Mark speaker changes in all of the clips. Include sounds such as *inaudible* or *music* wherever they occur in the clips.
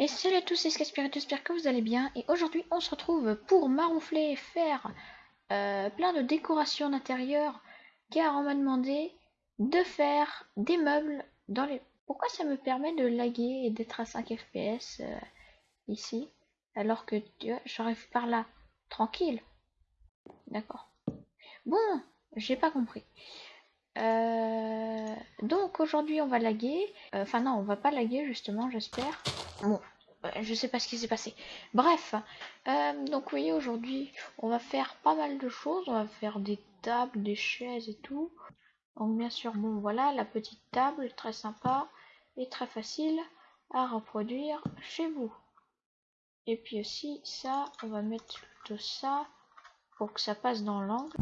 Speaker 1: Et salut à tous, c'est Scaspirit, j'espère que vous allez bien. Et aujourd'hui, on se retrouve pour maroufler et faire euh, plein de décorations d'intérieur. Car on m'a demandé de faire des meubles dans les... Pourquoi ça me permet de laguer et d'être à 5 fps euh, ici Alors que j'arrive par là, tranquille? D'accord. Bon, j'ai pas compris. Euh, donc aujourd'hui on va laguer. Euh, enfin non, on va pas laguer justement, j'espère. Bon, je sais pas ce qui s'est passé. Bref, euh, donc oui, aujourd'hui on va faire pas mal de choses. On va faire des tables, des chaises et tout. Donc bien sûr, bon voilà, la petite table, très sympa et très facile à reproduire chez vous. Et puis aussi ça, on va mettre tout ça pour que ça passe dans l'angle.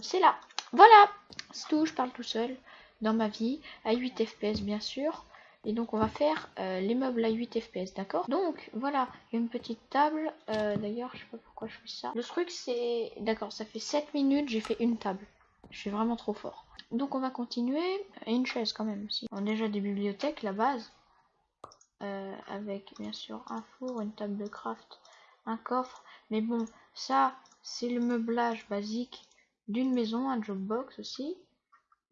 Speaker 1: C'est là. Voilà, c'est tout, je parle tout seul dans ma vie, à 8 fps bien sûr. Et donc on va faire euh, les meubles à 8 fps, d'accord? Donc voilà, une petite table. Euh, d'ailleurs, je sais pas pourquoi je fais ça. Le truc c'est... D'accord, ça fait 7 minutes, j'ai fait une table. Je suis vraiment trop fort. Donc on va continuer. Et une chaise quand même aussi. On a déjà des bibliothèques, la base. Euh, avec bien sûr un four, une table de craft, un coffre. Mais bon, ça c'est le meublage basique d'une maison, un job box aussi.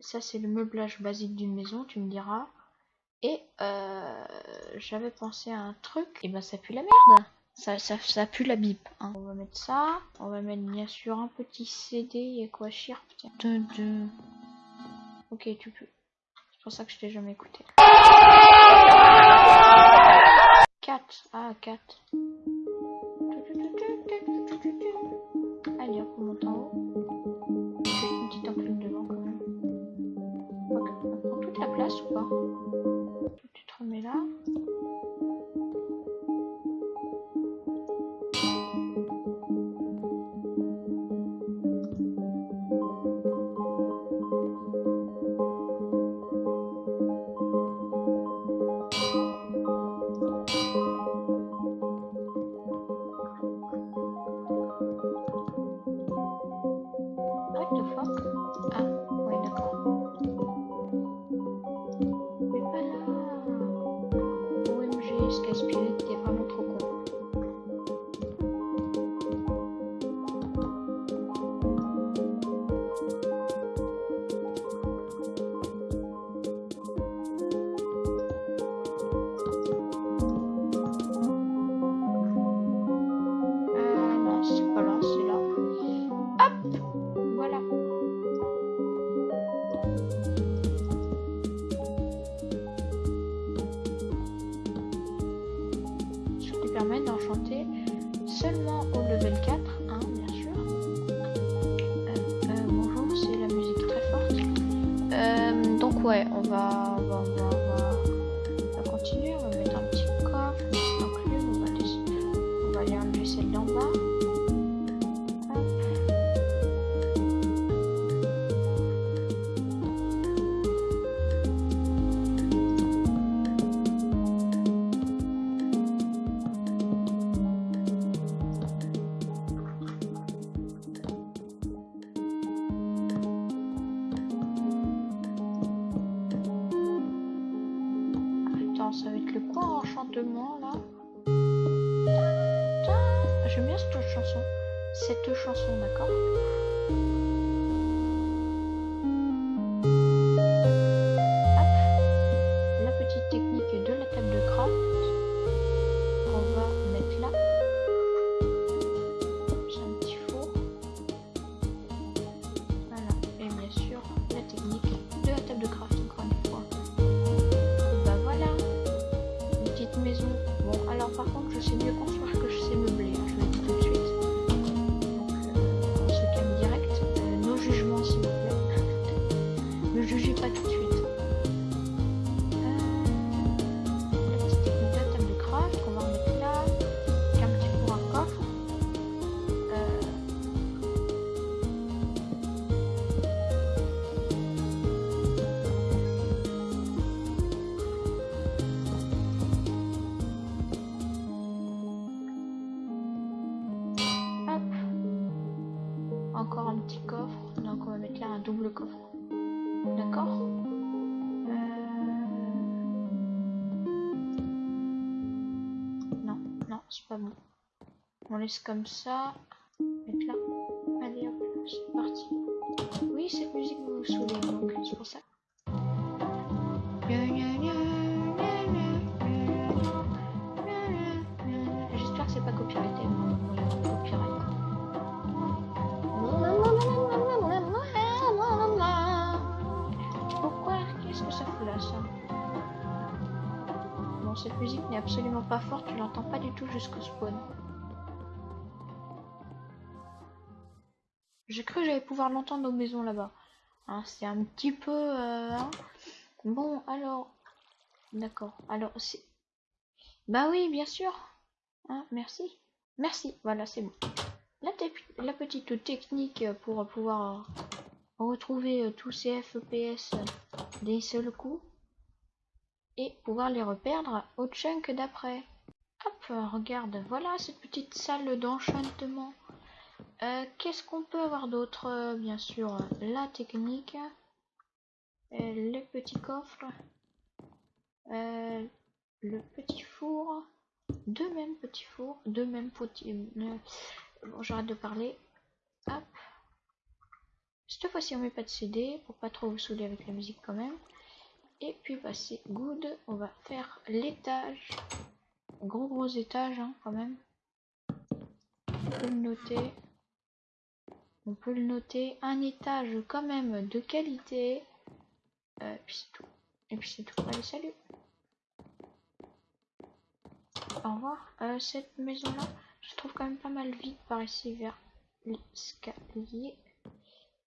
Speaker 1: Ça, c'est le meublage basique d'une maison, tu me diras. Et euh, j'avais pensé à un truc, et ben ça pue la merde. Ça, ça, ça pue la bip. Hein. On va mettre ça. On va mettre bien sûr un petit CD. Il y a quoi Chirp Ok, tu peux. C'est pour ça que je t'ai jamais écouté. 4. Ah, 4. La Spirit, ouais, on va, Cette chanson, d'accord? jugez pas tout. On laisse comme ça. Là. Allez hop, c'est parti. Oui, cette musique vous saoule, donc c'est pour ça. J'espère que c'est pas copyrighté. Pourquoi Qu'est-ce que ça fout là, ça? Bon, cette musique n'est absolument pas forte, tu l'entends pas du tout jusqu'au spawn. J'ai cru que j'allais pouvoir l'entendre aux maisons là-bas. Hein, c'est un petit peu... euh, hein. Bon, alors... D'accord. Alors, c'est... Bah oui, bien sûr. Hein, merci. Merci. Voilà, c'est bon. La, petite technique pour pouvoir retrouver euh, tous ces FPS d'un seul coup. Et pouvoir les reperdre au chunk d'après. Hop, regarde. Voilà cette petite salle d'enchantement. Euh, Qu'est-ce qu'on peut avoir d'autre Euh, Bien sûr, la technique, euh, le petit coffre, le petit four, deux mêmes petits fours, deux mêmes petits... bon, j'arrête de parler. Hop. Cette fois-ci, on met pas de CD pour pas trop vous saouler avec la musique quand même. Et puis, bah, c'est good. On va faire l'étage. Gros gros étage hein, quand même. On le noter. On peut le noter. Un étage quand même de qualité. Euh, puis c'est tout. Et puis c'est tout. Allez, salut. Au revoir. Euh, cette maison-là, je trouve quand même pas mal vite par ici vers l'escalier.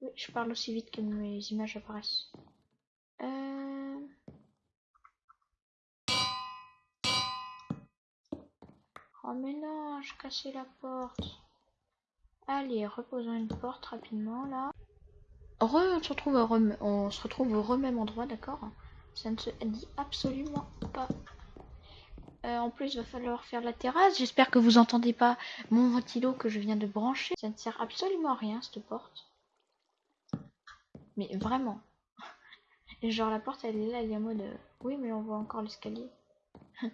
Speaker 1: Oui, je parle aussi vite que mes images apparaissent. Euh... Oh mais non, je cassais la porte. Allez, reposons une porte rapidement là. On se retrouve au, rem- on se retrouve au même endroit, d'accord? Ça ne se dit absolument pas. Euh, en plus, il va falloir faire la terrasse. J'espère que vous entendez pas mon ventilo que je viens de brancher. Ça ne sert absolument à rien, cette porte. Mais vraiment. *laughs* Genre, la porte, elle est là, elle est en mode... euh, Oui, mais on voit encore l'escalier. *laughs*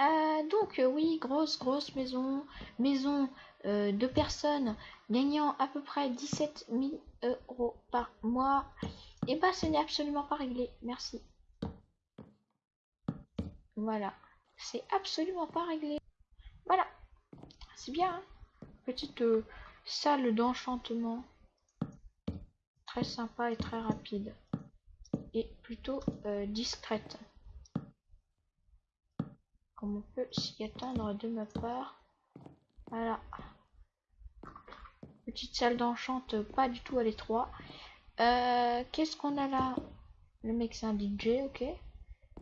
Speaker 1: Euh, donc, oui, grosse, grosse maison. Maison euh, de personnes gagnant à peu près 17 000 euros par mois. Et bah, ce n'est absolument pas réglé. Merci. Voilà. C'est absolument pas réglé. Voilà. C'est bien. hein. Petite euh, salle d'enchantement. Très sympa et très rapide. Et plutôt euh, discrète. Comme on peut s'y attendre de ma part. Voilà. Petite salle d'enchante, pas du tout à l'étroit. Euh, Qu'est-ce qu'on a là? Le mec c'est un DJ, ok.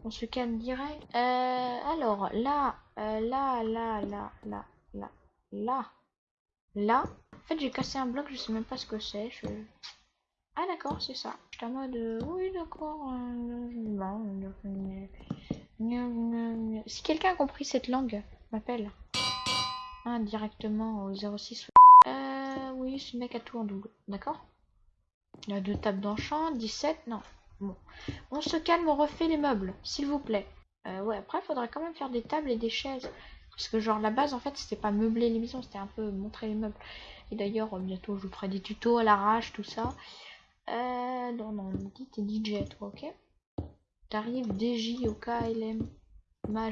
Speaker 1: On se calme direct. Euh, alors là, euh, là, là, là, là, là, là, là. En fait j'ai cassé un bloc, je sais même pas ce que c'est. Ah d'accord, c'est ça. J'étais en mode, oui d'accord. Si quelqu'un a compris cette langue, m'appelle. Directement au 06. Euh, oui, ce mec a tout en double, d'accord? Il a deux tables d'enchant, 17, non. Bon. On se calme, on refait les meubles, s'il vous plaît. Euh, ouais, après, faudrait quand même faire des tables et des chaises. Parce que genre, la base, en fait, c'était pas meubler l'émission, c'était un peu montrer les meubles. Et d'ailleurs, euh, bientôt, je vous ferai des tutos à l'arrache, tout ça. Euh, non, non, dis t'es DJ, toi, ok? T'arrives DJ au KLM Ma.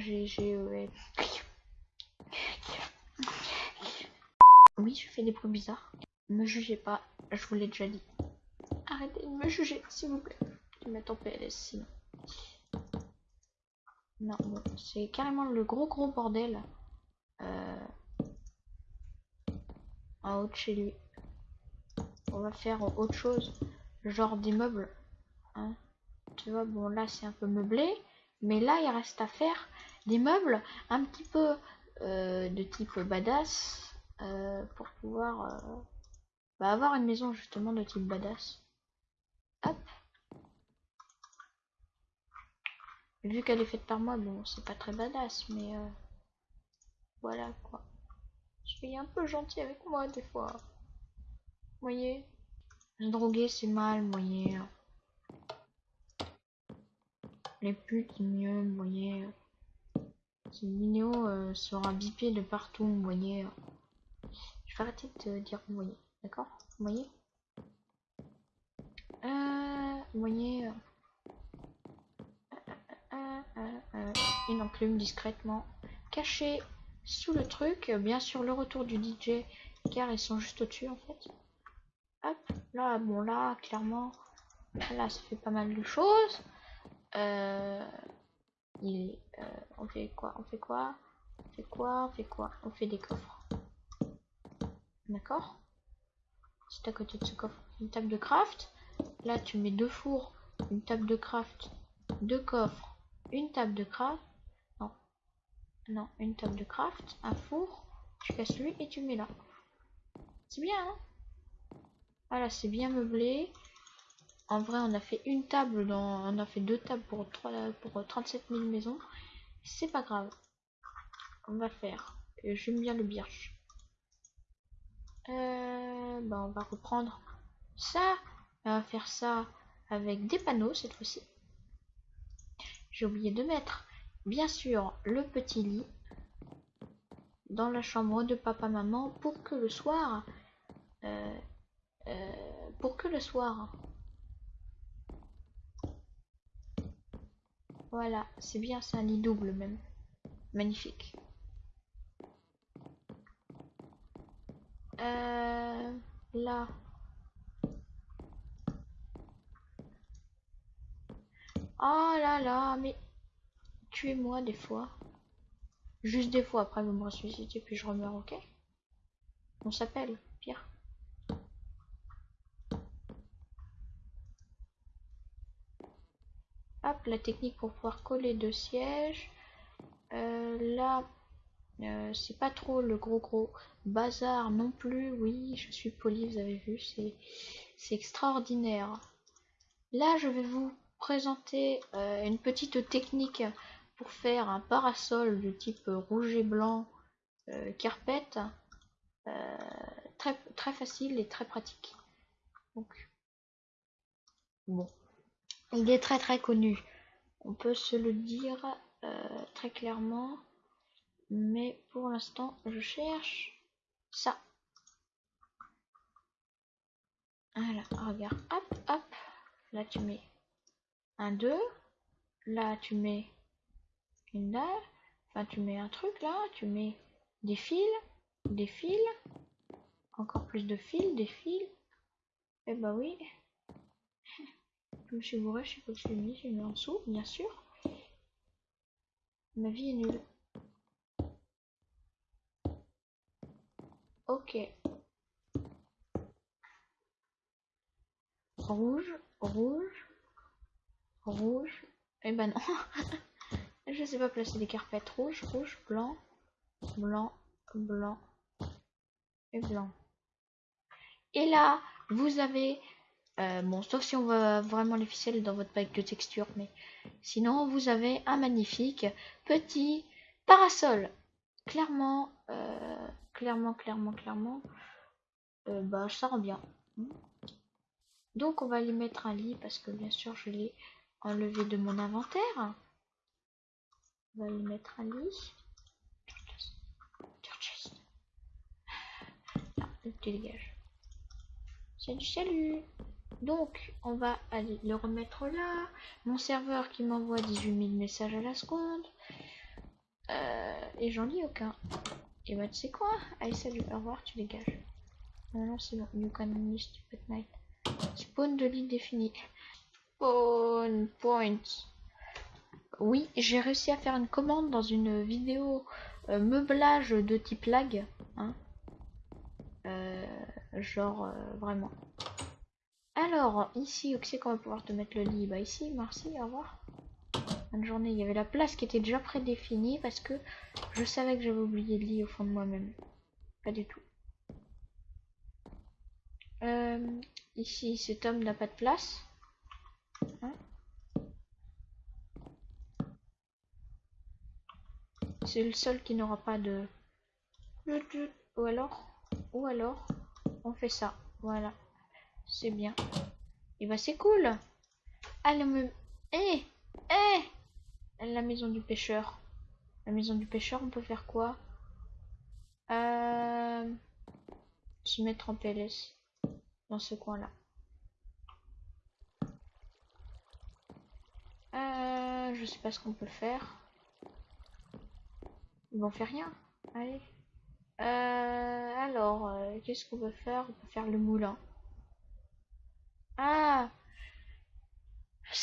Speaker 1: Oui, je fais des bruits bizarres. Me jugez pas, je vous l'ai déjà dit. Arrêtez de me juger, s'il vous plaît. Tu mets en PLS sinon. Non, c'est carrément le gros gros bordel. Euh, en haut de chez lui. On va faire autre chose. Genre des meubles. Hein. Tu vois, bon là c'est un peu meublé. Mais là il reste à faire des meubles un petit peu euh, de type badass. Euh, pour pouvoir euh, bah, avoir une maison justement de type badass. Hop. Vu qu'elle est faite par moi, bon c'est pas très badass. Mais euh, voilà quoi. Je suis un peu gentil avec moi des fois. Vous voyez? Droguer c'est mal, vous voyez. Les putes mieux, vous voyez. Cette vidéo sera bipée de partout, vous voyez. Je arrêter de dire voyez, d'accord? Vous voyez? Euh, Vous voyez euh, Une enclume discrètement cachée sous le truc. Bien sûr, le retour du DJ, car ils sont juste au-dessus en fait. Hop, là, bon, là, clairement, là, ça fait pas mal de choses. Euh, il, euh, on fait quoi? On fait quoi? On fait quoi? On fait quoi? On fait des coffres. D'accord C'est à côté de ce coffre. Une table de craft. Là, tu mets deux fours, une table de craft, deux coffres, une table de craft. Non. Non, une table de craft, un four. Tu casses lui et tu mets là. C'est bien, hein? Voilà, c'est bien meublé. En vrai, on a fait une table, dans, on a fait deux tables pour, 3, pour 37 000 maisons. C'est pas grave. On va faire. J'aime bien le birch. Euh, bah on va reprendre ça. On va faire ça avec des panneaux cette fois-ci. J'ai oublié de mettre, bien sûr, le petit lit dans la chambre de papa-maman pour que le soir... Euh, euh, pour que le soir Voilà, c'est bien, c'est un lit double même. Magnifique. Euh, là. Oh là là, mais tuez-moi des fois. Juste des fois, après vous me ressuscitez puis je remeurs, ok? On s'appelle, Pierre. la technique pour pouvoir coller deux sièges. Euh, là, euh, c'est pas trop le gros gros bazar non plus. Oui, je suis poli, vous avez vu, c'est extraordinaire. Là, je vais vous présenter euh, une petite technique pour faire un parasol de type rouge et blanc carpet. très, très facile et très pratique. Donc, bon. Il est très très connu. On peut se le dire euh, très clairement. Mais pour l'instant, je cherche ça. Voilà, regarde. Hop, hop. Là, tu mets un 2. Là, tu mets une dalle. Enfin, tu mets un truc là. Tu mets des fils. Des fils. Encore plus de fils, des fils. Eh bah oui. Je me suis bourré, je sais pas que je l'ai mis, j'ai mis en dessous, bien sûr. Ma vie est nulle. Ok. Rouge, rouge, rouge. Eh ben non. *laughs* je sais pas placer des carpettes rouge, rouge, blanc, blanc, blanc et blanc. Et là, vous avez euh, bon, sauf si on va vraiment les ficelles dans votre pack de texture, mais sinon vous avez un magnifique petit parasol. Clairement, euh, clairement, clairement, clairement, euh, bah ça rend bien. Donc on va lui mettre un lit parce que bien sûr je l'ai enlevé de mon inventaire. On va lui mettre un lit. Ah, tu dégages. Salut, salut donc, on va aller le remettre là. Mon serveur qui m'envoie 18 000 messages à la seconde. Euh, et j'en lis aucun. Et bah, tu sais quoi? Allez, salut, au revoir, tu dégages. Non, non, c'est bon. You can miss night. Spawn de lit défini. Spawn point. Oui, j'ai réussi à faire une commande dans une vidéo euh, meublage de type lag. Hein. Euh, genre, vraiment. Alors, ici, où c'est qu'on va pouvoir te mettre le lit? Bah ici, merci, au revoir. Journée. Il y avait la place qui était déjà prédéfinie parce que je savais que j'avais oublié le lit au fond de moi-même. Pas du tout. Euh, ici, cet homme n'a pas de place. Hein C'est le seul qui n'aura pas de... Ou alors, ou alors, on fait ça. Voilà. C'est bien. Et bah c'est cool. Allez, me... Eh Eh La maison du pêcheur. La maison du pêcheur, on peut faire quoi? Euh... Se mettre en PLS. Dans ce coin-là. Euh, je sais pas ce qu'on peut faire. Ils vont faire rien. Allez. Euh, alors, euh, qu'est-ce qu'on peut faire? On peut faire le moulin. Ah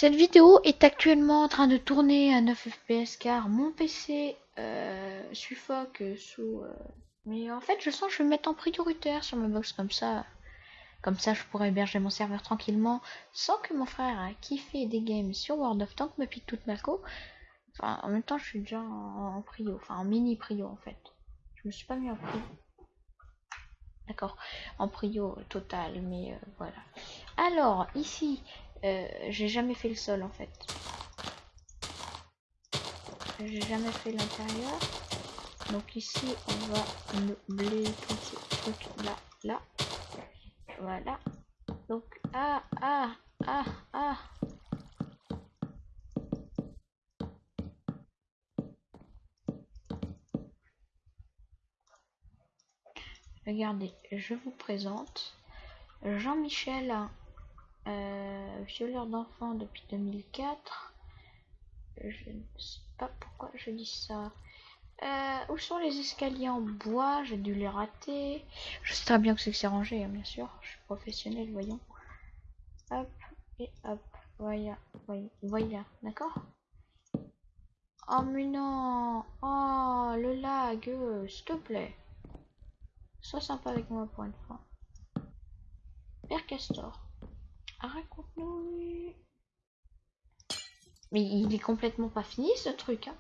Speaker 1: Cette vidéo est actuellement en train de tourner à 9 fps car mon PC euh, suffoque sous... Euh, mais en fait, je sens que je vais mettre en prioritaire sur ma box comme ça. Comme ça, je pourrais héberger mon serveur tranquillement sans que mon frère a kiffé des games sur World of Tanks me pique toute ma co. Enfin, en même temps, je suis déjà en, prio, enfin en mini prio en fait. Je me suis pas mis en prio. D'accord, en prio total, mais euh, voilà. Alors, ici, euh, j'ai jamais fait le sol en fait. J'ai jamais fait l'intérieur. Donc ici, on va meubler tout ce truc là, là. Voilà. Donc, ah, ah, ah, ah. Regardez, je vous présente Jean-Michel, euh, violeur d'enfants depuis 2004. Je ne sais pas pourquoi je dis ça. Euh, où sont les escaliers en bois? J'ai dû les rater. Je sais très bien que c'est que c'est rangé, hein, bien sûr. Je suis professionnel, voyons. Hop, et hop. Voilà, voilà, d'accord? Oh mais non Oh, le lag, euh, s'il te plaît. Sois sympa avec moi pour une fois. Père Castor, raconte-nous... Mais il est complètement pas fini ce truc, hein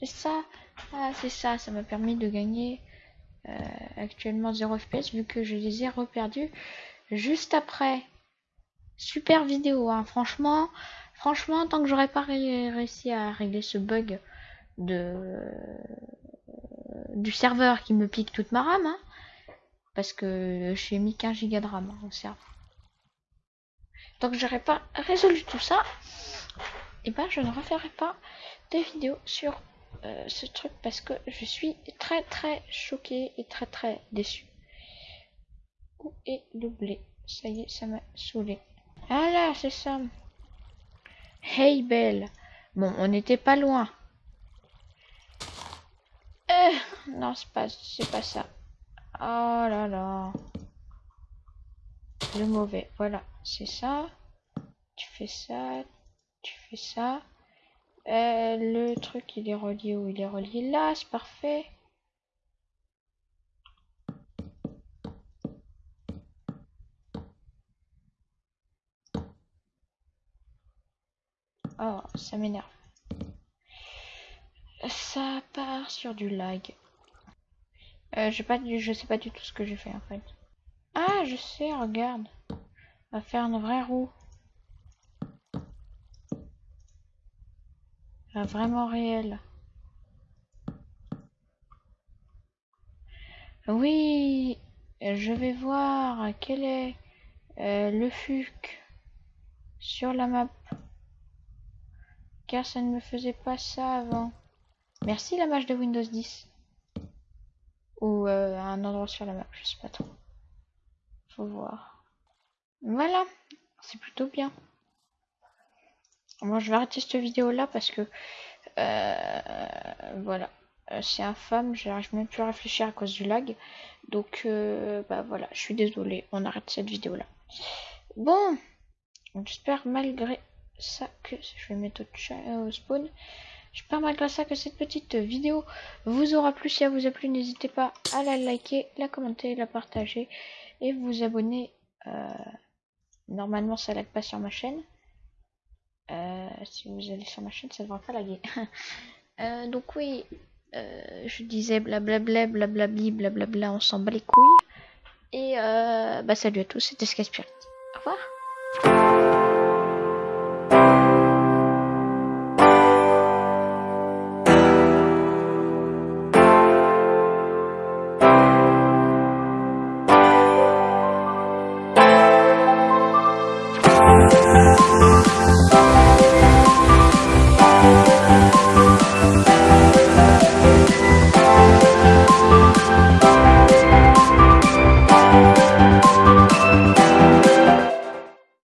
Speaker 1: C'est ça. Ah, c'est ça. Ça m'a permis de gagner euh, actuellement 0 FPS vu que je les ai reperdus juste après. Super vidéo, hein. franchement. Franchement, tant que j'aurais pas réussi à régler ce bug de du serveur qui me pique toute ma RAM, hein, parce que j'ai mis 15 Go de RAM hein, au serveur. Tant que j'aurais pas résolu tout ça, et eh ben je ne referai pas des vidéos sur euh, ce truc parce que je suis très très choquée et très très déçue. Où est le blé? Ça y est, ça m'a saoulé. Ah c'est ça. Hey Belle. Bon, on n'était pas loin. *laughs* Non, c'est pas, c'est pas ça. Oh là là. Le mauvais. Voilà, c'est ça. Tu fais ça. Tu fais ça. Euh, le truc, il est relié où Il est relié là, c'est parfait. Oh, ça m'énerve. Ça part sur du lag. Euh, je, pas, je sais pas du tout ce que j'ai fait en fait. Ah, je sais, regarde. On va faire une vraie roue. vraiment réel. Oui, je vais voir quel est euh, le FUC sur la map. Car ça ne me faisait pas ça avant. Merci la map de Windows 10. Ou euh, un endroit sur la map, je sais pas trop. Faut voir. Voilà, c'est plutôt bien. Moi, je vais arrêter cette vidéo là parce que euh, voilà, euh, c'est infâme. J'arrive même plus à réfléchir à cause du lag. Donc, bah voilà, je suis désolée. On arrête cette vidéo là. Bon, j'espère malgré ça que je vais mettre au, spawn. J'espère malgré ça que cette petite vidéo vous aura plu. Si elle vous a plu, n'hésitez pas à la liker, la commenter, la partager et vous abonner. normalement, ça lag pas sur ma chaîne. Euh, si vous allez sur ma chaîne, ça ne devrait pas laguer. *laughs* euh, donc oui, euh, je disais blablabla, blablabli, blablabla, on s'en bat les couilles. Et euh, bah salut à tous, c'était Sky Spirit. Au revoir.